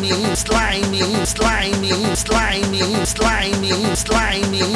slimy, slimy, slimy, slimy, slimy, slimy.